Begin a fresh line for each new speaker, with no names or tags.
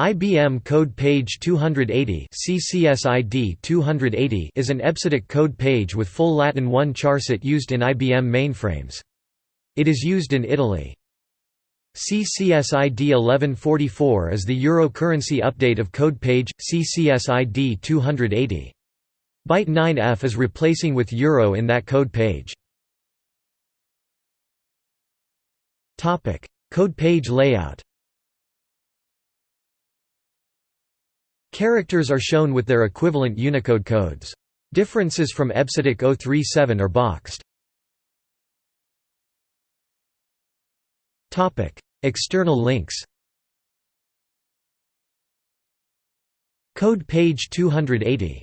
IBM Code Page 280 CCSID 280 is an EBCDIC code page with full Latin 1 charset used in IBM mainframes. It is used in Italy. CCSID 1144 is the Euro currency update of code page, CCSID 280. Byte 9F is replacing with Euro in that code page. Code page layout Characters are shown with their equivalent Unicode codes. Differences from EBCDIC 037 are boxed. External links Code page 280